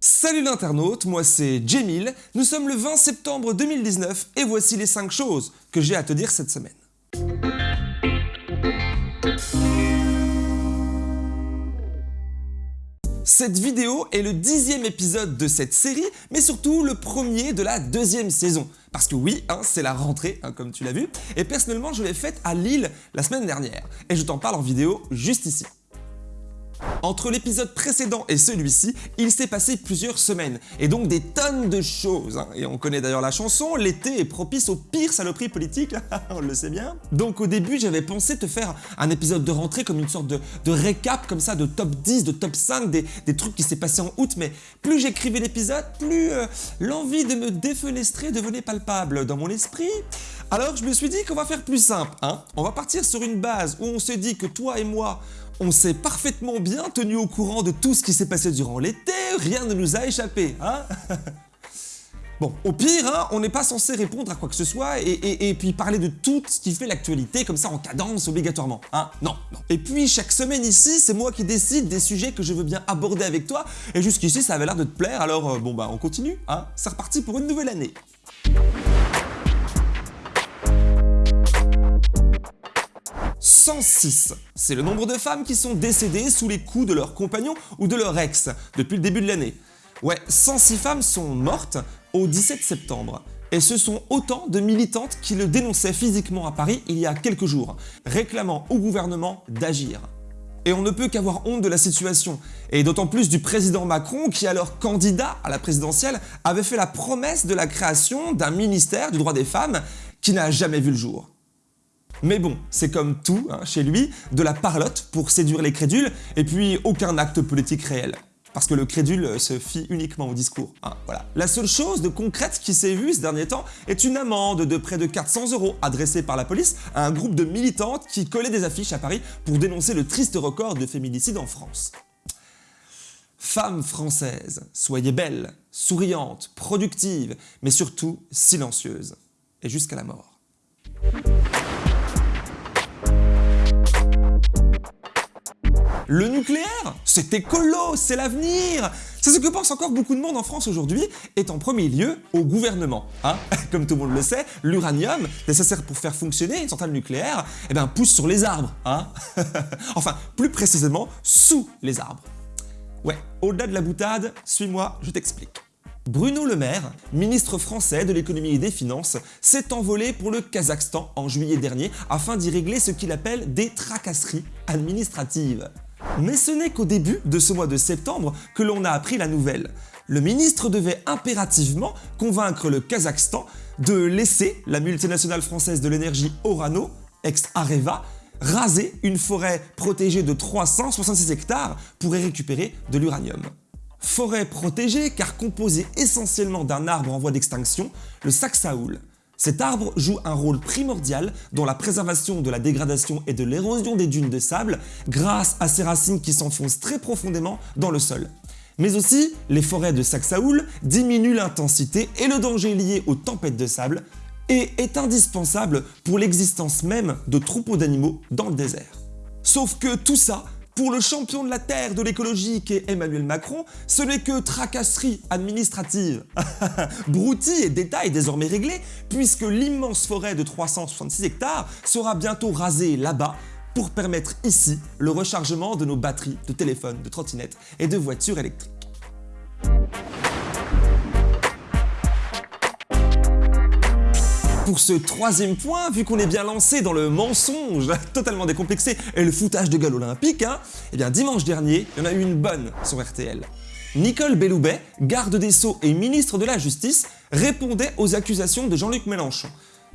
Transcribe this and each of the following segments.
Salut l'internaute, moi c'est Jamil, nous sommes le 20 septembre 2019 et voici les 5 choses que j'ai à te dire cette semaine. Cette vidéo est le dixième épisode de cette série, mais surtout le premier de la deuxième saison. Parce que oui, hein, c'est la rentrée, hein, comme tu l'as vu, et personnellement je l'ai faite à Lille la semaine dernière, et je t'en parle en vidéo juste ici. Entre l'épisode précédent et celui-ci, il s'est passé plusieurs semaines, et donc des tonnes de choses. hein. Et on connaît d'ailleurs la chanson, l'été est propice aux pires saloperies politiques, on le sait bien. Donc au début, j'avais pensé te faire un épisode de rentrée comme une sorte de, récap comme ça, de top 10, de top 5, des, des trucs qui s'est passé en août, mais plus j'écrivais l'épisode, plus euh, l'envie de me défenestrer devenait palpable dans mon esprit. Alors je me suis dit qu'on va faire plus simple, hein. On va partir sur une base où on se dit que toi et moi, on s'est parfaitement bien tenu au courant de tout ce qui s'est passé durant l'été, rien ne nous a échappé, hein Bon, au pire, hein, on n'est pas censé répondre à quoi que ce soit et, puis parler de tout ce qui fait l'actualité comme ça en cadence obligatoirement, hein Non, non. Et puis chaque semaine ici, c'est moi qui décide des sujets que je veux bien aborder avec toi et jusqu'ici ça avait l'air de te plaire alors euh, bon bah on continue, hein C'est reparti pour une nouvelle année. 106, c'est le nombre de femmes qui sont décédées sous les coups de leur compagnon ou de leur ex depuis le début de l'année. Ouais, 106 femmes sont mortes au 17 septembre. Et ce sont autant de militantes qui le dénonçaient physiquement à Paris il y a quelques jours, réclamant au gouvernement d'agir. Et on ne peut qu'avoir honte de la situation, et d'autant plus du président Macron qui alors candidat à la présidentielle avait fait la promesse de la création d'un ministère du droit des femmes qui n'a jamais vu le jour. Mais bon, c'est comme tout hein, chez lui, de la parlotte pour séduire les crédules, et puis aucun acte politique réel. Parce que le crédule se fie uniquement au discours. hein, voilà. La seule chose de concrète qui s'est vue ce dernier temps est une amende de près de 400 euros adressée par la police à un groupe de militantes qui collaient des affiches à Paris pour dénoncer le triste record de féminicide en France. Femmes françaises, soyez belles, souriantes, productives, mais surtout silencieuses. Et jusqu'à la mort. Le nucléaire, c'est écolo, c'est l'avenir C'est ce que pense encore beaucoup de monde en France aujourd'hui, et en premier lieu au gouvernement. Hein Comme tout le monde le sait, l'uranium, nécessaire pour faire fonctionner une centrale nucléaire, eh ben, pousse sur les arbres. Hein enfin, plus précisément, sous les arbres. Ouais, au-delà de la boutade, suis-moi, je t'explique. Bruno Le Maire, ministre français de l'économie et des finances, s'est envolé pour le Kazakhstan en juillet dernier afin d'y régler ce qu'il appelle des tracasseries administratives. Mais ce n'est qu'au début de ce mois de septembre que l'on a appris la nouvelle. Le ministre devait impérativement convaincre le Kazakhstan de laisser la multinationale française de l'énergie Orano, ex-Areva, raser une forêt protégée de 366 hectares pour y récupérer de l'uranium. Forêt protégée car composée essentiellement d'un arbre en voie d'extinction, le saxaoul. Cet arbre joue un rôle primordial dans la préservation de la dégradation et de l'érosion des dunes de sable grâce à ses racines qui s'enfoncent très profondément dans le sol. Mais aussi, les forêts de saxaoul diminuent l'intensité et le danger lié aux tempêtes de sable et est indispensable pour l'existence même de troupeaux d'animaux dans le désert. Sauf que tout ça, pour le champion de la Terre de l'écologie qu'est Emmanuel Macron, ce n'est que tracasserie administrative. Broutilles et détails désormais réglés, puisque l'immense forêt de 366 hectares sera bientôt rasée là-bas pour permettre ici le rechargement de nos batteries de téléphones, de trottinettes et de voitures électriques. Pour ce troisième point, vu qu'on est bien lancé dans le mensonge totalement décomplexé et le foutage de gueule olympique, hein, eh bien dimanche dernier, il y en a eu une bonne sur RTL. Nicole Belloubet, garde des Sceaux et ministre de la Justice, répondait aux accusations de Jean-Luc Mélenchon.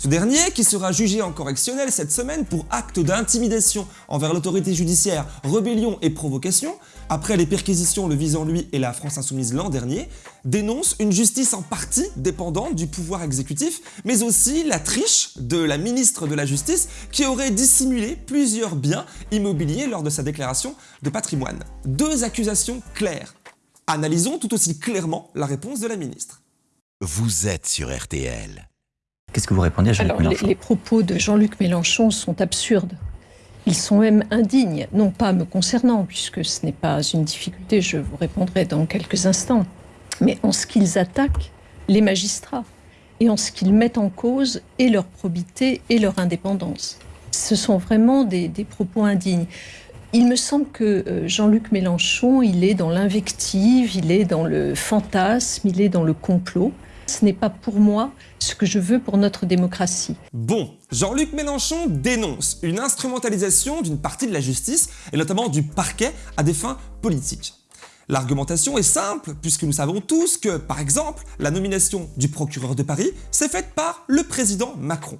Ce dernier, qui sera jugé en correctionnel cette semaine pour acte d'intimidation envers l'autorité judiciaire, rébellion et provocation, après les perquisitions le visant lui et la France Insoumise l'an dernier, dénonce une justice en partie dépendante du pouvoir exécutif, mais aussi la triche de la ministre de la Justice qui aurait dissimulé plusieurs biens immobiliers lors de sa déclaration de patrimoine. Deux accusations claires. Analysons tout aussi clairement la réponse de la ministre. Vous êtes sur RTL. Qu'est-ce que vous répondez à Jean-Luc les, Mélenchon les propos de Jean-Luc Mélenchon sont absurdes. Ils sont même indignes, non pas me concernant, puisque ce n'est pas une difficulté, je vous répondrai dans quelques instants. mais en ce qu'ils attaquent les magistrats et en ce qu'ils mettent en cause et leur probité et leur indépendance. Ce sont vraiment des, des propos indignes. Il me semble que euh, Jean-Luc Mélenchon, il est dans l'invective, il est dans le fantasme, il est dans le complot. Ce n'est pas pour moi ce que je veux pour notre démocratie. Bon, Jean-Luc Mélenchon dénonce une instrumentalisation d'une partie de la justice, et notamment du parquet, à des fins politiques. L'argumentation est simple, puisque nous savons tous que, par exemple, la nomination du procureur de Paris s'est faite par le président Macron.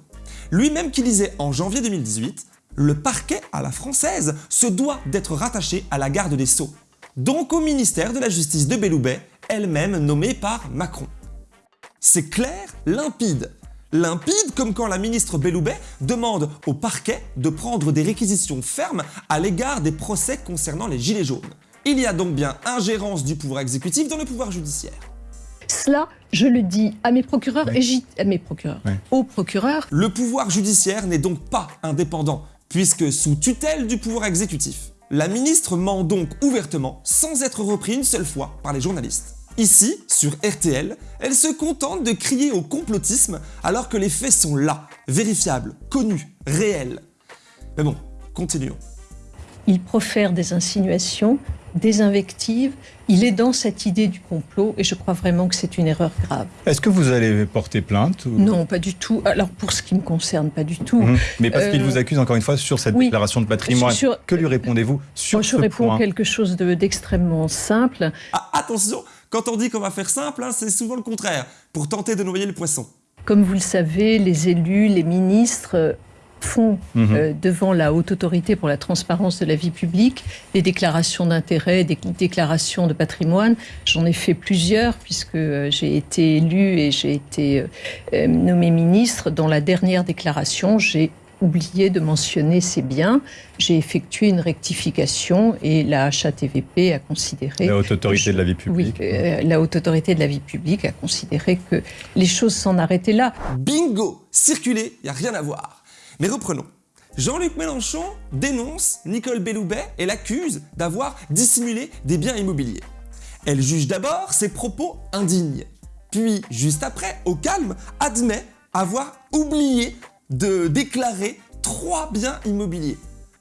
Lui-même qui disait en janvier 2018 « Le parquet à la française se doit d'être rattaché à la garde des Sceaux, donc au ministère de la Justice de Belloubet, elle-même nommée par Macron. » C'est clair, limpide. Limpide comme quand la ministre Belloubet demande au parquet de prendre des réquisitions fermes à l'égard des procès concernant les Gilets jaunes. Il y a donc bien ingérence du pouvoir exécutif dans le pouvoir judiciaire. Cela, je le dis à mes procureurs et à mes procureurs, aux procureurs. Le pouvoir judiciaire n'est donc pas indépendant, puisque sous tutelle du pouvoir exécutif. La ministre ment donc ouvertement, sans être repris une seule fois par les journalistes. Ici, sur RTL, elle se contente de crier au complotisme alors que les faits sont là, vérifiables, connus, réels. Mais bon, continuons. Il profère des insinuations, des invectives, il est dans cette idée du complot et je crois vraiment que c'est une erreur grave. Est-ce que vous allez porter plainte Non, pas du tout. Alors pour ce qui me concerne, pas du tout. Mmh. Mais parce qu'il euh, vous accuse encore une fois sur cette déclaration de patrimoine, que lui répondez-vous sur Je réponds quelque chose d'extrêmement simple. Ah, attention quand on dit qu'on va faire simple, hein, c'est souvent le contraire, pour tenter de noyer le poisson. Comme vous le savez, les élus, les ministres euh, font mhm. euh, devant la haute autorité pour la transparence de la vie publique des déclarations d'intérêt, des déclarations de patrimoine. J'en ai fait plusieurs puisque euh, j'ai été élu et j'ai été nommé ministre. Dans la dernière déclaration, j'ai oublié de mentionner ces biens. J'ai effectué une rectification et la HATVP a considéré... La Haute Autorité de la Vie Publique. Oui, euh, la Haute Autorité de la Vie Publique a considéré que les choses s'en arrêtaient là. Bingo Circuler, il n'y a rien à voir. Mais reprenons. Jean-Luc Mélenchon dénonce Nicole Belloubet et l'accuse d'avoir dissimulé des biens immobiliers. Elle juge d'abord ses propos indignes. Puis, juste après, au calme, admet avoir oublié de déclarer trois biens immobiliers.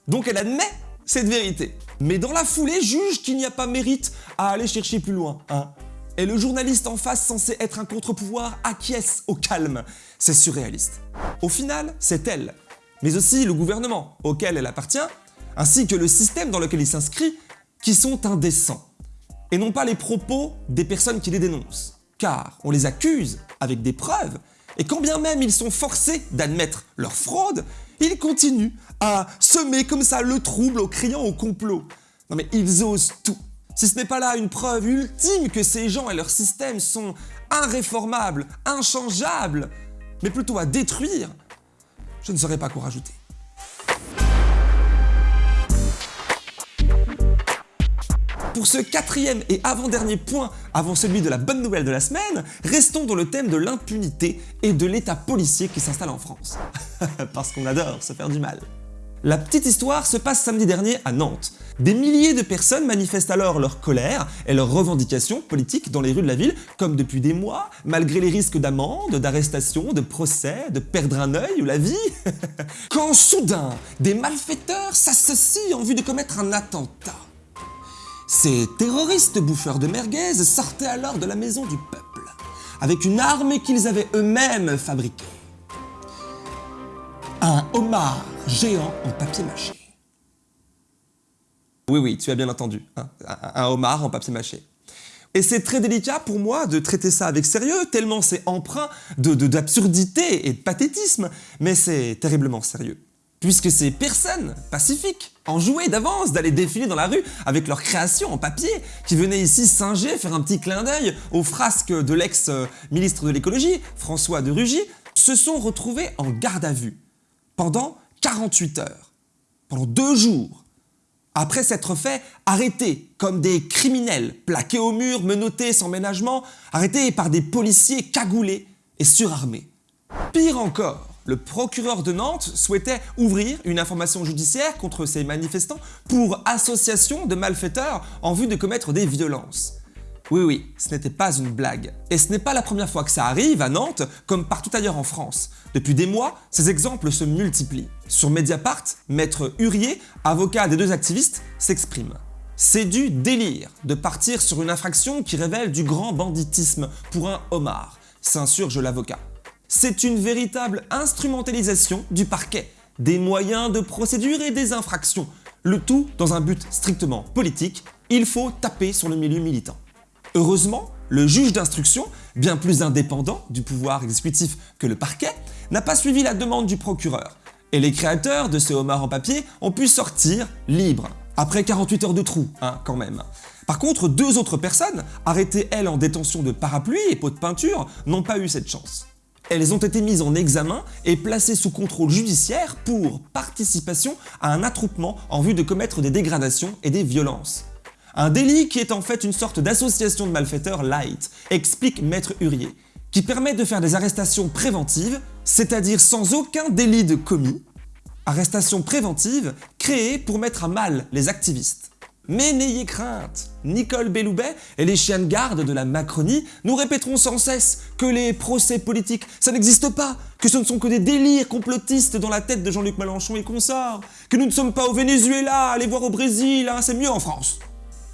Donc elle admet cette vérité. Mais dans la foulée, juge qu'il n'y a pas mérite à aller chercher plus loin. Hein. Et le journaliste en face, censé être un contre-pouvoir, acquiesce au calme. C'est surréaliste. Au final, c'est elle, mais aussi le gouvernement auquel elle appartient, ainsi que le système dans lequel il s'inscrit, qui sont indécents. Et non pas les propos des personnes qui les dénoncent. Car on les accuse avec des preuves et quand bien même ils sont forcés d'admettre leur fraude, ils continuent à semer comme ça le trouble au criant au complot. Non mais ils osent tout. Si ce n'est pas là une preuve ultime que ces gens et leur système sont irréformables, inchangeables, mais plutôt à détruire, je ne saurais pas quoi rajouter. Pour ce quatrième et avant-dernier point, avant celui de la bonne nouvelle de la semaine, restons dans le thème de l'impunité et de l'état policier qui s'installe en France. Parce qu'on adore se faire du mal. La petite histoire se passe samedi dernier à Nantes. Des milliers de personnes manifestent alors leur colère et leurs revendications politiques dans les rues de la ville, comme depuis des mois, malgré les risques d'amende, d'arrestation, de procès, de perdre un œil ou la vie. Quand soudain, des malfaiteurs s'associent en vue de commettre un attentat. Ces terroristes bouffeurs de merguez sortaient alors de la maison du peuple, avec une arme qu'ils avaient eux-mêmes fabriquée. Un homard géant en papier mâché. Oui, oui, tu as bien entendu, hein, un, homard en papier mâché. Et c'est très délicat pour moi de traiter ça avec sérieux, tellement c'est empreint d'absurdité et de pathétisme, mais c'est terriblement sérieux puisque ces personnes pacifiques enjouaient d'avance d'aller défiler dans la rue avec leurs créations en papier, qui venaient ici singer, faire un petit clin d'œil aux frasques de l'ex-ministre de l'écologie, François de Rugy, se sont retrouvés en garde à vue pendant 48 heures, pendant deux jours, après s'être fait arrêter comme des criminels, plaqués au mur, menottés sans ménagement, arrêtés par des policiers cagoulés et surarmés. Pire encore, le procureur de Nantes souhaitait ouvrir une information judiciaire contre ces manifestants pour association de malfaiteurs en vue de commettre des violences. Oui oui, ce n'était pas une blague. Et ce n'est pas la première fois que ça arrive à Nantes, comme partout ailleurs en France. Depuis des mois, ces exemples se multiplient. Sur Mediapart, Maître Hurier, avocat des deux activistes, s'exprime. C'est du délire de partir sur une infraction qui révèle du grand banditisme pour un homard, s'insurge l'avocat. C'est une véritable instrumentalisation du parquet, des moyens de procédure et des infractions, le tout dans un but strictement politique, il faut taper sur le milieu militant. Heureusement, le juge d'instruction, bien plus indépendant du pouvoir exécutif que le parquet, n'a pas suivi la demande du procureur, et les créateurs de ce homard en papier ont pu sortir libres, après 48 heures de trou, hein, quand même. Par contre, deux autres personnes, arrêtées elles en détention de parapluie et pots de peinture, n'ont pas eu cette chance. Elles ont été mises en examen et placées sous contrôle judiciaire pour participation à un attroupement en vue de commettre des dégradations et des violences. Un délit qui est en fait une sorte d'association de malfaiteurs light, explique Maître Hurier, qui permet de faire des arrestations préventives, c'est-à-dire sans aucun délit de commis, arrestations préventives créées pour mettre à mal les activistes. Mais n'ayez crainte, Nicole Belloubet et les chiens de garde de la Macronie nous répéteront sans cesse que les procès politiques, ça n'existe pas, que ce ne sont que des délires complotistes dans la tête de Jean-Luc Mélenchon et consorts, que nous ne sommes pas au Venezuela, allez voir au Brésil, hein, c'est mieux en France.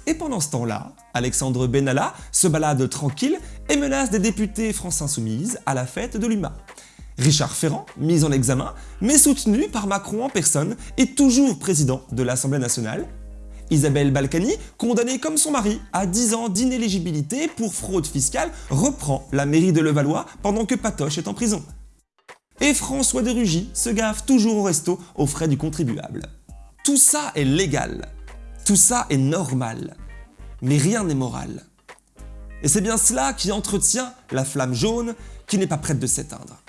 Et pendant ce temps-là, Alexandre Benalla se balade tranquille et menace des députés France Insoumise à la fête de l'UMA. Richard Ferrand, mis en examen, mais soutenu par Macron en personne, est toujours président de l'Assemblée nationale Isabelle Balkany, condamnée comme son mari à 10 ans d'inéligibilité pour fraude fiscale, reprend la mairie de Levallois pendant que Patoche est en prison. Et François de Rugy se gave toujours au resto aux frais du contribuable. Tout ça est légal, tout ça est normal, mais rien n'est moral. Et c'est bien cela qui entretient la flamme jaune qui n'est pas prête de s'éteindre.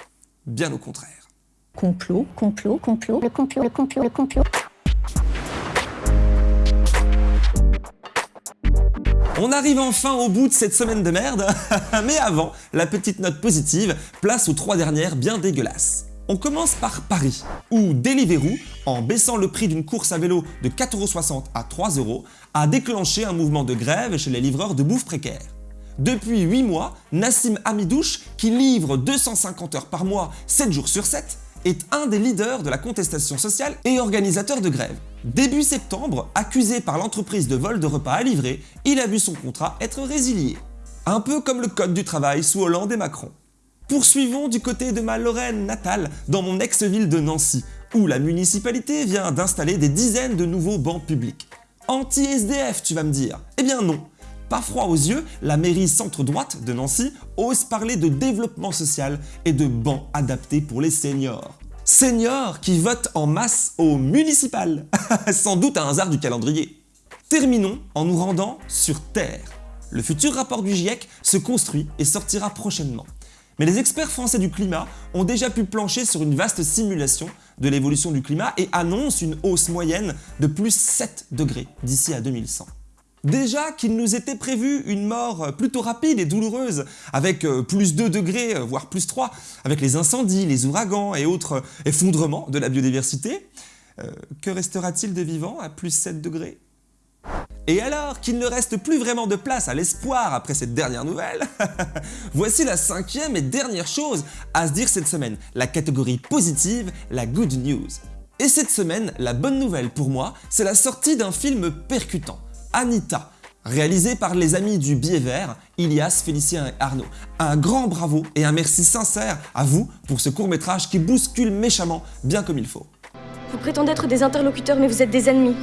Bien au contraire. Complot, complot, complot, le complot, le complot, le complot. On arrive enfin au bout de cette semaine de merde, mais avant, la petite note positive, place aux trois dernières bien dégueulasses. On commence par Paris, où Deliveroo, en baissant le prix d'une course à vélo de 4,60€ à 3€, a déclenché un mouvement de grève chez les livreurs de bouffe précaire. Depuis 8 mois, Nassim Hamidouche, qui livre 250 heures par mois, 7 jours sur 7, est un des leaders de la contestation sociale et organisateur de grève. Début septembre, accusé par l'entreprise de vol de repas à livrer, il a vu son contrat être résilié. Un peu comme le code du travail sous Hollande et Macron. Poursuivons du côté de ma Lorraine natale, dans mon ex-ville de Nancy, où la municipalité vient d'installer des dizaines de nouveaux bancs publics. Anti-SDF, tu vas me dire Eh bien non Pas froid aux yeux, la mairie centre-droite de Nancy ose parler de développement social et de bancs adaptés pour les seniors seniors qui votent en masse au municipal. Sans doute un hasard du calendrier. Terminons en nous rendant sur Terre. Le futur rapport du GIEC se construit et sortira prochainement. Mais les experts français du climat ont déjà pu plancher sur une vaste simulation de l'évolution du climat et annoncent une hausse moyenne de plus 7 degrés d'ici à 2100. Déjà qu'il nous était prévu une mort plutôt rapide et douloureuse, avec euh, plus 2 degrés, euh, voire plus 3, avec les incendies, les ouragans et autres effondrements de la biodiversité, euh, que restera-t-il de vivant à plus 7 degrés? Et alors qu'il ne reste plus vraiment de place à l'espoir après cette dernière nouvelle, voici la cinquième et dernière chose à se dire cette semaine, la catégorie positive, la good news. Et cette semaine, la bonne nouvelle pour moi, c'est la sortie d'un film percutant, Anita, réalisé par les amis du Biais Vert, Ilias, Félicien et Arnaud. Un grand bravo et un merci sincère à vous pour ce court métrage qui bouscule méchamment bien comme il faut. Vous prétendez être des interlocuteurs mais vous êtes des ennemis.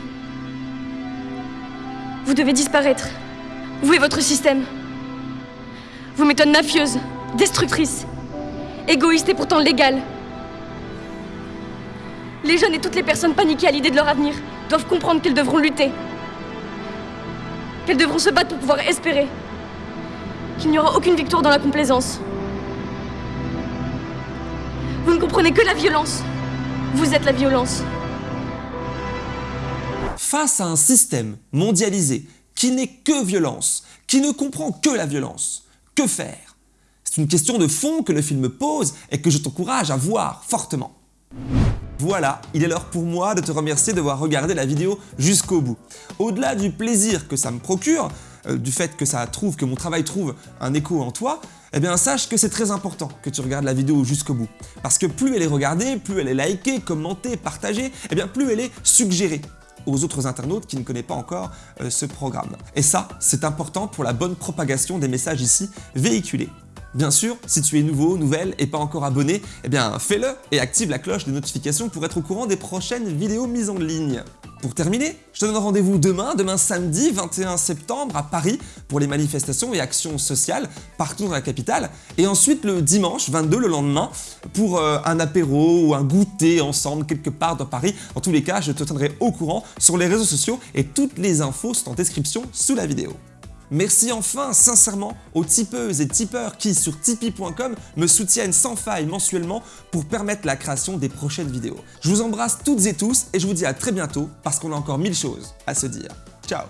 Vous devez disparaître. Vous et votre système. Vous méthode mafieuse, destructrice, égoïste et pourtant légale. Les jeunes et toutes les personnes paniquées à l'idée de leur avenir doivent comprendre qu'elles devront lutter, qu'elles devront se battre pour pouvoir espérer. Qu'il n'y aura aucune victoire dans la complaisance. Vous ne comprenez que la violence. Vous êtes la violence. Face à un système mondialisé qui n'est que violence, qui ne comprend que la violence, que faire? C'est une question de fond que le film pose et que je t'encourage à voir fortement. Voilà, il est l'heure pour moi de te remercier d'avoir regardé la vidéo jusqu'au bout. Au-delà du plaisir que ça me procure, euh, du fait que ça trouve, que mon travail trouve un écho en toi, eh bien sache que c'est très important que tu regardes la vidéo jusqu'au bout. Parce que plus elle est regardée, plus elle est likée, commentée, partagée, eh bien plus elle est suggérée aux autres internautes qui ne connaissent pas encore euh, ce programme. Et ça, c'est important pour la bonne propagation des messages ici véhiculés. Bien sûr, si tu es nouveau, nouvelle et pas encore abonné, eh bien fais-le et active la cloche de notification pour être au courant des prochaines vidéos mises en ligne. Pour terminer, je te donne rendez-vous demain, demain samedi 21 septembre à Paris pour les manifestations et actions sociales partout dans la capitale et ensuite le dimanche 22, le lendemain, pour euh, un apéro ou un goûter ensemble quelque part dans Paris. En tous les cas, je te tiendrai au courant sur les réseaux sociaux et toutes les infos sont en description sous la vidéo. Merci enfin sincèrement aux tipeuses et tipeurs qui sur tipeee.com me soutiennent sans faille mensuellement pour permettre la création des prochaines vidéos. Je vous embrasse toutes et tous et je vous dis à très bientôt parce qu'on a encore mille choses à se dire. Ciao